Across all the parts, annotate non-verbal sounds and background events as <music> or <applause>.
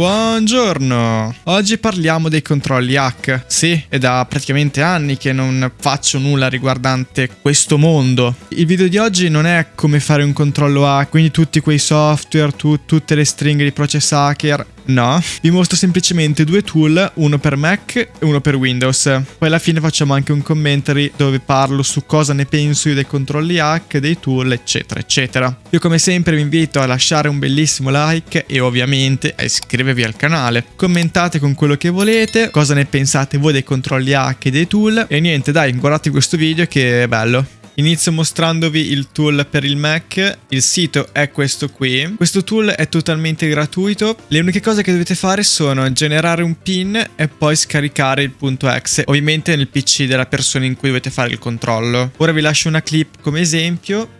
Buongiorno! Oggi parliamo dei controlli hack. Sì, è da praticamente anni che non faccio nulla riguardante questo mondo. Il video di oggi non è come fare un controllo hack, quindi tutti quei software, tu, tutte le stringhe di process hacker. No, vi mostro semplicemente due tool, uno per Mac e uno per Windows. Poi alla fine facciamo anche un commentary dove parlo su cosa ne penso io dei controlli hack, dei tool, eccetera, eccetera. Io come sempre vi invito a lasciare un bellissimo like e ovviamente a iscrivervi al canale. Commentate con quello che volete, cosa ne pensate voi dei controlli hack e dei tool. E niente, dai, guardate questo video che è bello. Inizio mostrandovi il tool per il Mac, il sito è questo qui. Questo tool è totalmente gratuito, le uniche cose che dovete fare sono generare un pin e poi scaricare il punto .exe, ovviamente nel PC della persona in cui dovete fare il controllo. Ora vi lascio una clip come esempio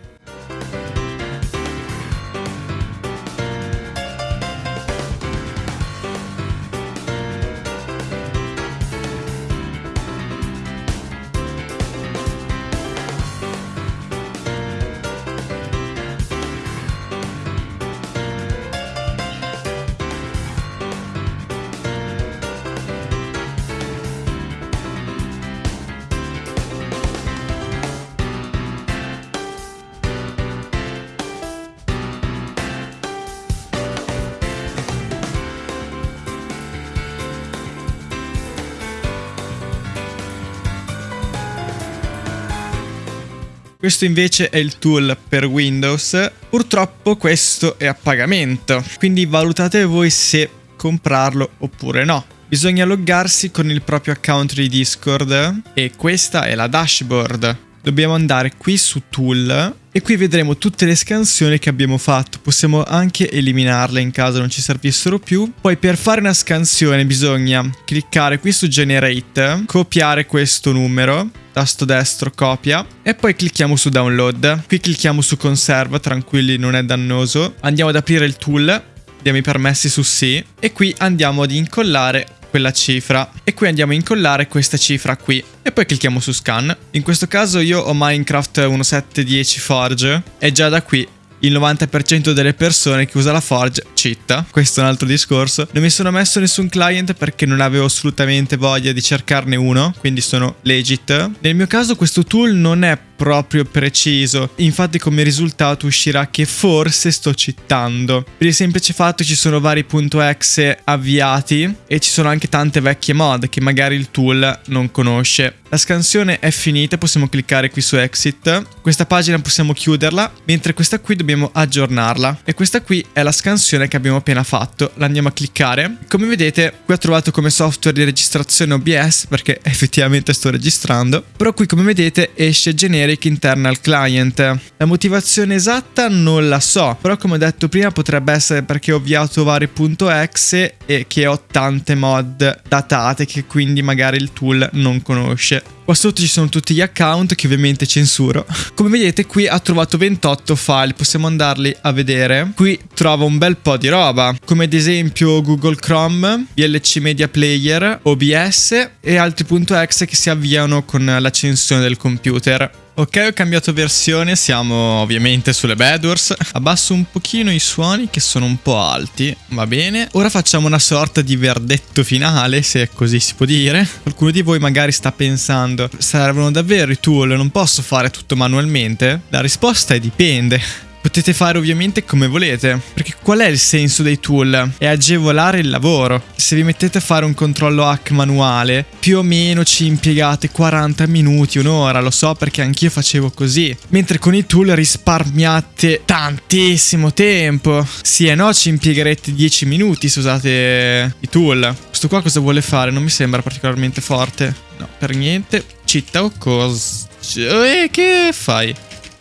Questo invece è il tool per Windows. Purtroppo questo è a pagamento, quindi valutate voi se comprarlo oppure no. Bisogna loggarsi con il proprio account di Discord e questa è la dashboard. Dobbiamo andare qui su Tool e qui vedremo tutte le scansioni che abbiamo fatto. Possiamo anche eliminarle in caso non ci servissero più. Poi per fare una scansione bisogna cliccare qui su Generate, copiare questo numero, tasto destro copia e poi clicchiamo su download. Qui clicchiamo su conserva, tranquilli non è dannoso. Andiamo ad aprire il tool, diamo i permessi su sì e qui andiamo ad incollare quella cifra e qui andiamo a incollare questa cifra qui e poi clicchiamo su scan. In questo caso io ho Minecraft 1710 Forge e già da qui il 90% delle persone che usa la Forge citta. Questo è un altro discorso. Non mi sono messo nessun client perché non avevo assolutamente voglia di cercarne uno, quindi sono legit. Nel mio caso questo tool non è proprio preciso. Infatti come risultato uscirà che forse sto citando. Per il semplice fatto ci sono vari .exe avviati e ci sono anche tante vecchie mod che magari il tool non conosce. La scansione è finita, possiamo cliccare qui su exit. Questa pagina possiamo chiuderla, mentre questa qui dobbiamo aggiornarla. E questa qui è la scansione che abbiamo appena fatto. La andiamo a cliccare. Come vedete, qui ho trovato come software di registrazione OBS, perché <laughs> effettivamente sto registrando. Però qui come vedete esce generic Generic Internal Client. La motivazione esatta non la so, però come ho detto prima potrebbe essere perché ho avviato vari .exe e che ho tante mod datate che quindi magari il tool non conosce. Qua sotto ci sono tutti gli account che ovviamente censuro. <laughs> Come vedete qui ha trovato 28 file, possiamo andarli a vedere. Qui trova un bel po' di roba, come ad esempio Google Chrome, VLC Media Player, OBS e altri .exe che si avviano con l'accensione del computer. Ok, ho cambiato versione, siamo ovviamente sulle Bedwars. Abbasso un pochino i suoni che sono un po' alti, va bene. Ora facciamo una sorta di verdetto finale, se così si può dire. Qualcuno di voi magari sta pensando, servono davvero i tool, non posso fare tutto manualmente? La risposta è dipende. Potete fare ovviamente come volete, perché qual è il senso dei tool? È agevolare il lavoro. Se vi mettete a fare un controllo hack manuale, più o meno ci impiegate 40 minuti, un'ora, lo so perché anch'io facevo così. Mentre con i tool risparmiate tantissimo tempo. Sì e no, ci impiegherete 10 minuti se usate i tool. Questo qua cosa vuole fare? Non mi sembra particolarmente forte. No, per niente. Città o cosa? Eh, che fai?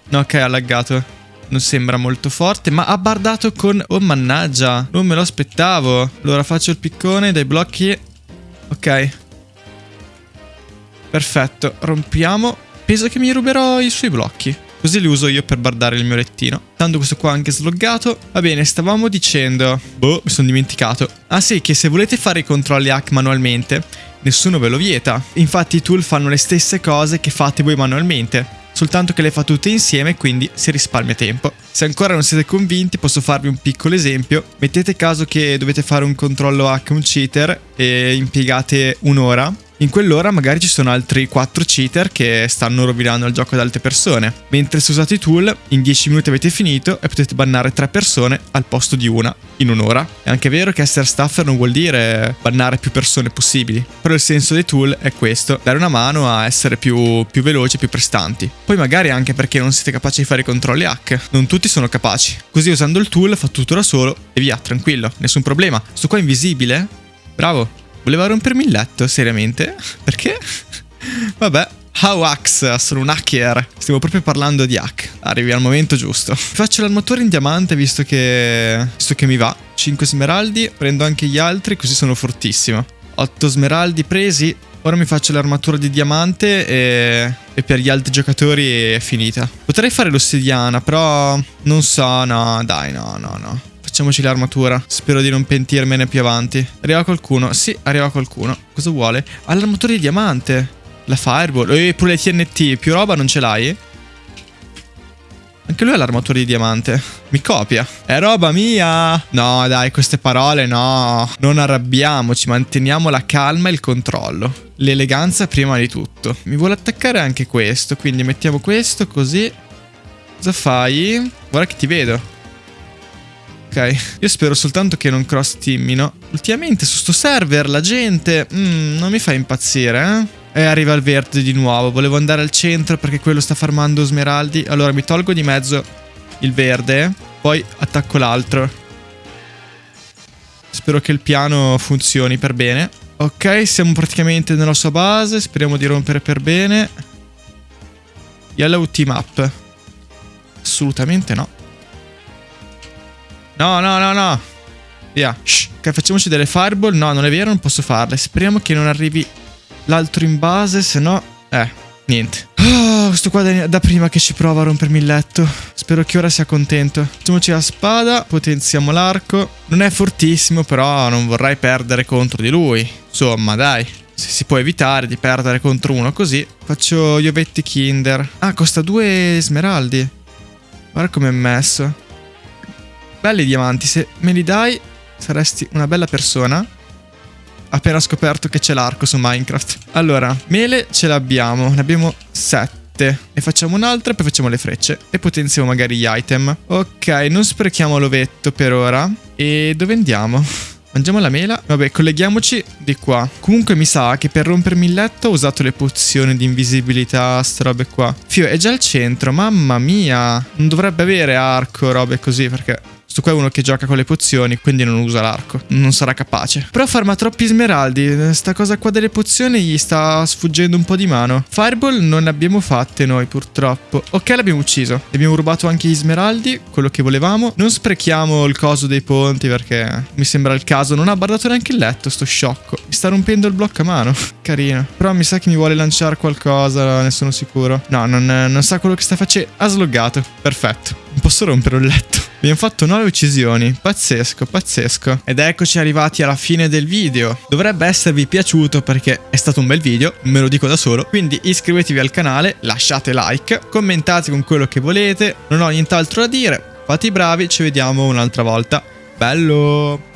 No, ok, ha laggato non sembra molto forte, ma ha bardato con... Oh mannaggia, non me lo aspettavo. Allora faccio il piccone dai blocchi. Ok. Perfetto, rompiamo. Penso che mi ruberò i suoi blocchi. Così li uso io per bardare il mio lettino. Tanto questo qua è anche sloggato. Va bene, stavamo dicendo... Boh, mi sono dimenticato. Ah sì, che se volete fare i controlli hack manualmente, nessuno ve lo vieta. Infatti i tool fanno le stesse cose che fate voi manualmente soltanto che le fa tutte insieme, quindi si risparmia tempo. Se ancora non siete convinti, posso farvi un piccolo esempio. Mettete caso che dovete fare un controllo hack un cheater e impiegate un'ora in quell'ora magari ci sono altri 4 cheater che stanno rovinando il gioco ad altre persone. Mentre se usate i tool, in 10 minuti avete finito e potete bannare 3 persone al posto di una in un'ora. È anche vero che essere staffer non vuol dire bannare più persone possibili, però il senso dei tool è questo, dare una mano a essere più, più veloci più prestanti. Poi magari anche perché non siete capaci di fare i controlli hack, non tutti sono capaci. Così usando il tool fa tutto da solo e via, tranquillo, nessun problema. Sto qua invisibile? Bravo, Voleva rompermi il letto, seriamente? Perché? Vabbè. How hacks, sono un hacker. Stiamo proprio parlando di hack. Arrivi al momento giusto. Faccio l'armatore in diamante visto che... visto che mi va. 5 smeraldi, prendo anche gli altri così sono fortissimo. 8 smeraldi presi. Ora mi faccio l'armatura di diamante e... e per gli altri giocatori è finita. Potrei fare l'ossidiana, però non so, no, dai, no, no, no. Facciamoci l'armatura. Spero di non pentirmene più avanti. Arriva qualcuno? Sì, arriva qualcuno. Cosa vuole? Ha l'armatura di diamante. La fireball. E pure le TNT. Più roba non ce l'hai? Anche lui ha l'armatura di diamante. Mi copia. È roba mia. No, dai, queste parole no. Non arrabbiamoci, manteniamo la calma e il controllo. L'eleganza prima di tutto. Mi vuole attaccare anche questo, quindi mettiamo questo così. Cosa fai? Guarda che ti vedo. Ok, io spero soltanto che non cross teamino. Ultimamente su sto server la gente mm, non mi fa impazzire, eh? E arriva il verde di nuovo. Volevo andare al centro perché quello sta farmando smeraldi. Allora mi tolgo di mezzo il verde, poi attacco l'altro. Spero che il piano funzioni per bene. Ok, siamo praticamente nella sua base. Speriamo di rompere per bene. Yellow team up. Assolutamente no. No, no, no, no. Via. Shh. Ok, facciamoci delle fireball. No, non è vero, non posso farle. Speriamo che non arrivi l'altro in base, se no... Eh, niente. Oh, questo qua da, da, prima che ci prova a rompermi il letto. Spero che ora sia contento. Facciamoci la spada, potenziamo l'arco. Non è fortissimo, però non vorrei perdere contro di lui. Insomma, dai. Se si può evitare di perdere contro uno così. Faccio gli ovetti kinder. Ah, costa due smeraldi. Guarda come è messo. Belli diamanti, se me li dai saresti una bella persona. Appena scoperto che c'è l'arco su Minecraft. Allora, mele ce l'abbiamo, ne abbiamo 7. Ne facciamo un'altra poi facciamo le frecce. E potenziamo magari gli item. Ok, non sprechiamo l'ovetto per ora. E dove andiamo? Mangiamo la mela. Vabbè, colleghiamoci di qua. Comunque mi sa che per rompermi il letto ho usato le pozioni di invisibilità, ste robe qua. Fio, è già al centro, mamma mia. Non dovrebbe avere arco, robe così, perché Sto qua è uno che gioca con le pozioni, quindi non usa l'arco. Non sarà capace. Però farma troppi smeraldi. Sta cosa qua delle pozioni gli sta sfuggendo un po' di mano. Fireball non ne abbiamo fatte noi, purtroppo. Ok, l'abbiamo ucciso. Abbiamo rubato anche gli smeraldi, quello che volevamo. Non sprechiamo il coso dei ponti perché mi sembra il caso. Non ha bardato neanche il letto, sto sciocco. Mi sta rompendo il blocco a mano. <laughs> Carino. Però mi sa che mi vuole lanciare qualcosa, ne sono sicuro. No, non, non sa quello che sta facendo. Ha sloggato. Perfetto. Posso rompere il letto. Abbiamo fatto 9 uccisioni, pazzesco, pazzesco. Ed eccoci arrivati alla fine del video. Dovrebbe esservi piaciuto perché è stato un bel video, me lo dico da solo. Quindi iscrivetevi al canale, lasciate like, commentate con quello che volete. Non ho nient'altro da dire, fate i bravi, ci vediamo un'altra volta. Bello!